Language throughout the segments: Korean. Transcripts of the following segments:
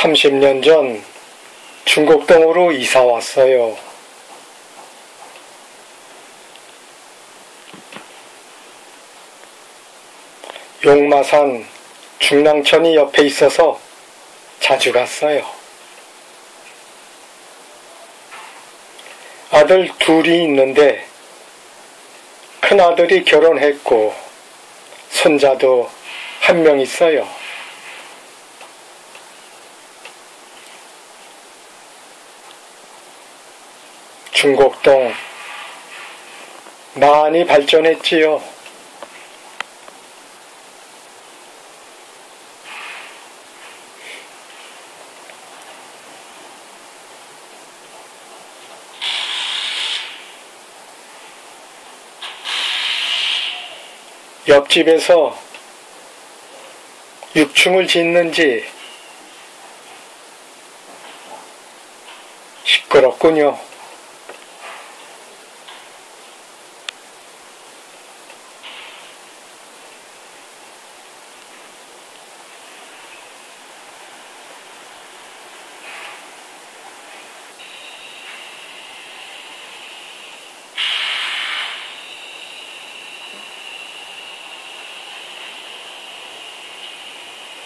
30년 전 중곡동으로 이사 왔어요. 용마산 중랑천이 옆에 있어서 자주 갔어요. 아들 둘이 있는데 큰아들이 결혼했고 손자도 한 명 있어요. 중곡동 많이 발전했지요. 옆집에서 6층을 짓는지 시끄럽군요.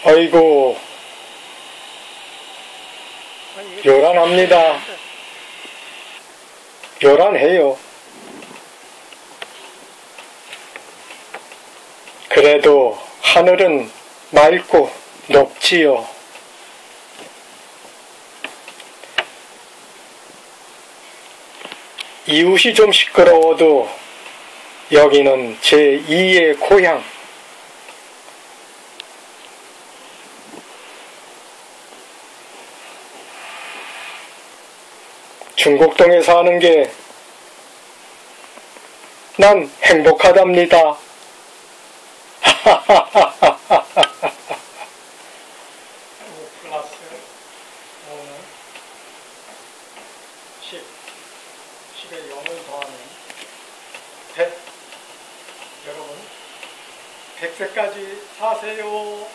아이고, 요란합니다. 요란해요. 그래도 하늘은 맑고 높지요. 이웃이 좀 시끄러워도 여기는 제 2의 고향. 중곡동에 사는 게 난 행복하답니다. 플러스 5는 10, 10에 0을 더하면 100. 여러분, 100세까지 사세요.